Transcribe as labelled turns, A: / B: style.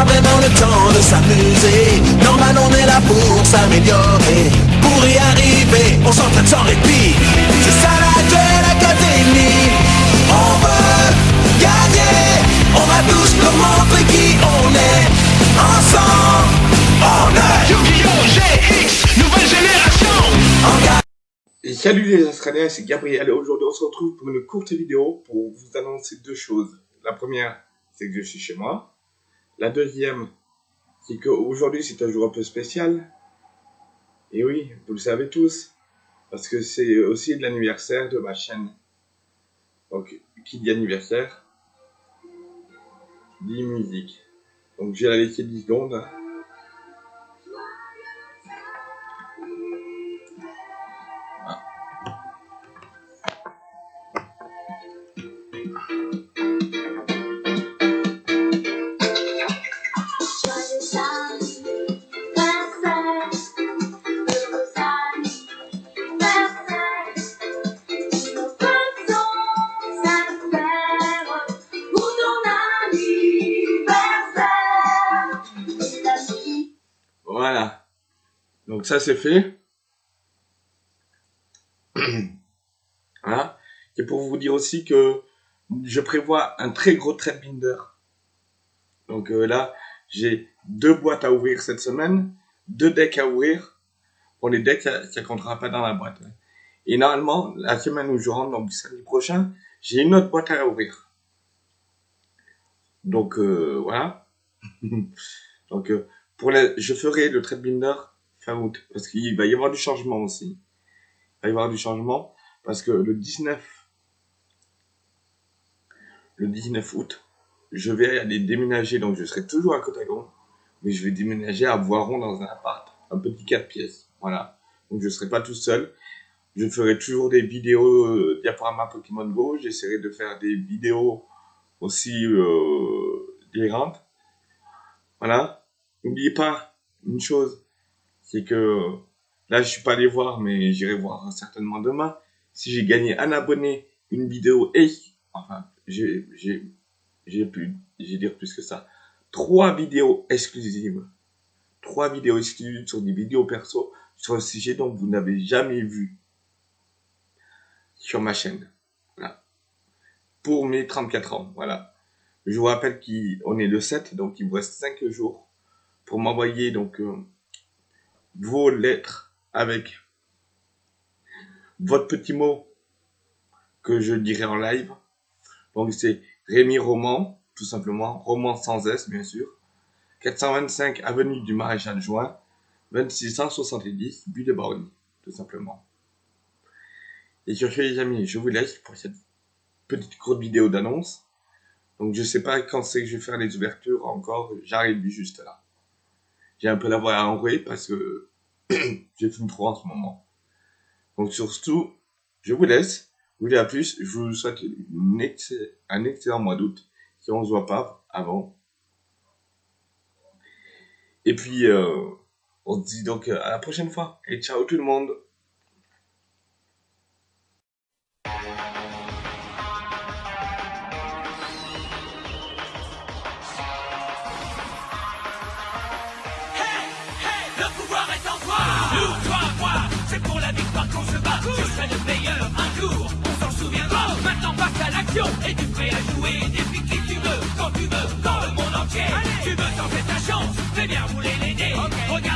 A: avait dans le temps de s'amuser. Normal on est là pour s'améliorer. Pour y arriver, on s'entraîne sans répit. C'est ça la duel académie On veut gagner. On va tous nous montrer qui on est. Ensemble, on est.
B: Yu-Gi-Oh! GX, nouvelle génération.
A: En
C: et salut les Australiens, c'est Gabriel et aujourd'hui on se retrouve pour une courte vidéo pour vous annoncer deux choses. La première, c'est que je suis chez moi. La deuxième, c'est qu'aujourd'hui c'est un jour un peu spécial. Et oui, vous le savez tous, parce que c'est aussi l'anniversaire de ma chaîne. Donc, qui dit anniversaire dit musique. Donc j'ai la laisser 10 secondes. Donc ça c'est fait. voilà. Et pour vous dire aussi que je prévois un très gros trade binder. Donc euh, là, j'ai deux boîtes à ouvrir cette semaine, deux decks à ouvrir. Pour les decks, ça, ça comptera pas dans la boîte. Et normalement, la semaine où je rentre, donc samedi prochain, j'ai une autre boîte à ouvrir. Donc euh, voilà. donc euh, pour je ferai le trade binder fin août parce qu'il va y avoir du changement aussi. Il va y avoir du changement parce que le 19 le 19 août, je vais aller déménager donc je serai toujours à Cotagon mais je vais déménager à Voiron dans un appart, un petit 4 pièces. Voilà. Donc je serai pas tout seul. Je ferai toujours des vidéos euh, diaporama Pokémon Go, j'essaierai de faire des vidéos aussi euh, délirantes. Voilà. N'oubliez pas une chose, c'est que là je suis pas allé voir, mais j'irai voir certainement demain. Si j'ai gagné un abonné, une vidéo et enfin j'ai j'ai plus j'ai dire plus que ça. Trois vidéos exclusives, trois vidéos exclusives sur des vidéos perso sur un sujet dont vous n'avez jamais vu sur ma chaîne. Pour mes 34 ans, voilà. Je vous rappelle qu'on est le 7, donc il vous reste 5 jours pour m'envoyer donc euh, vos lettres avec votre petit mot que je dirai en live. Donc c'est Rémi Roman, tout simplement, Roman sans S bien sûr. 425 avenue du Maréchal Juin, 2670 but de Borny, tout simplement. Et sur ce les amis, je vous laisse pour cette petite courte vidéo d'annonce. Donc je sais pas quand c'est que je vais faire les ouvertures encore, j'arrive juste là. J'ai un peu la voix enrouée parce que je fume trop en ce moment. Donc surtout, je vous laisse. Je vous dis à plus. Je vous souhaite un excellent mois d'août. Si on se voit pas avant. Et puis, euh, on se dit donc à la prochaine fois. Et ciao tout le monde.